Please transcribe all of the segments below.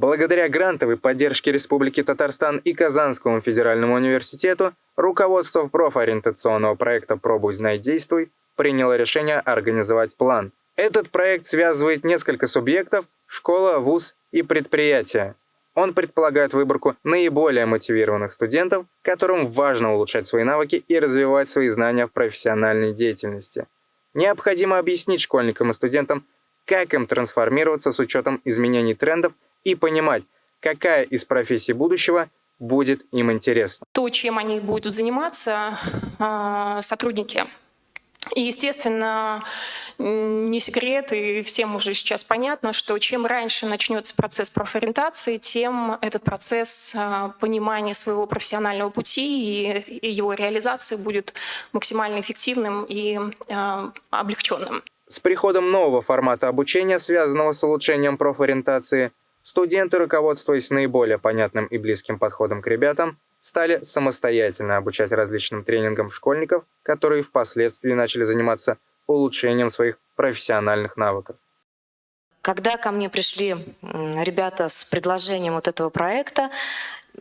Благодаря грантовой поддержке Республики Татарстан и Казанскому федеральному университету руководство профориентационного проекта «Пробуй, знай, действуй» приняло решение организовать план. Этот проект связывает несколько субъектов – школа, вуз и предприятие. Он предполагает выборку наиболее мотивированных студентов, которым важно улучшать свои навыки и развивать свои знания в профессиональной деятельности. Необходимо объяснить школьникам и студентам, как им трансформироваться с учетом изменений трендов и понимать, какая из профессий будущего будет им интересна. То, чем они будут заниматься, а, сотрудники и, естественно, не секрет, и всем уже сейчас понятно, что чем раньше начнется процесс профориентации, тем этот процесс а, понимания своего профессионального пути и его реализации будет максимально эффективным и а, облегченным. С приходом нового формата обучения, связанного с улучшением профориентации, студенты, руководствуясь наиболее понятным и близким подходом к ребятам, стали самостоятельно обучать различным тренингам школьников, которые впоследствии начали заниматься улучшением своих профессиональных навыков. Когда ко мне пришли ребята с предложением вот этого проекта,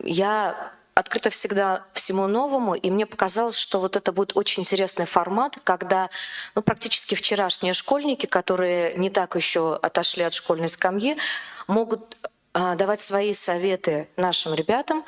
я открыта всегда всему новому, и мне показалось, что вот это будет очень интересный формат, когда ну, практически вчерашние школьники, которые не так еще отошли от школьной скамьи, могут э, давать свои советы нашим ребятам,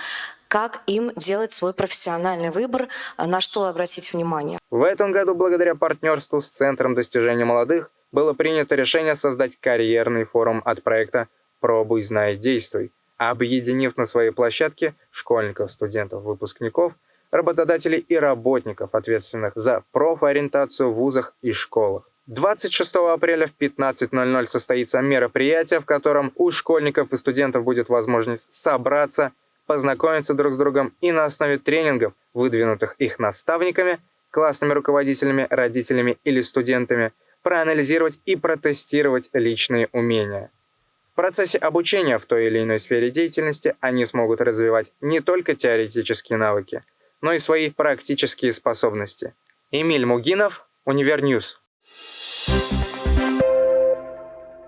как им делать свой профессиональный выбор, а, на что обратить внимание. В этом году, благодаря партнерству с Центром достижения молодых, было принято решение создать карьерный форум от проекта «Пробуй, знай, действуй», объединив на своей площадке школьников, студентов, выпускников, работодателей и работников, ответственных за профориентацию в вузах и школах. 26 апреля в 15.00 состоится мероприятие, в котором у школьников и студентов будет возможность собраться познакомиться друг с другом и на основе тренингов, выдвинутых их наставниками, классными руководителями, родителями или студентами, проанализировать и протестировать личные умения. В процессе обучения в той или иной сфере деятельности они смогут развивать не только теоретические навыки, но и свои практические способности. Эмиль Мугинов, Универ News.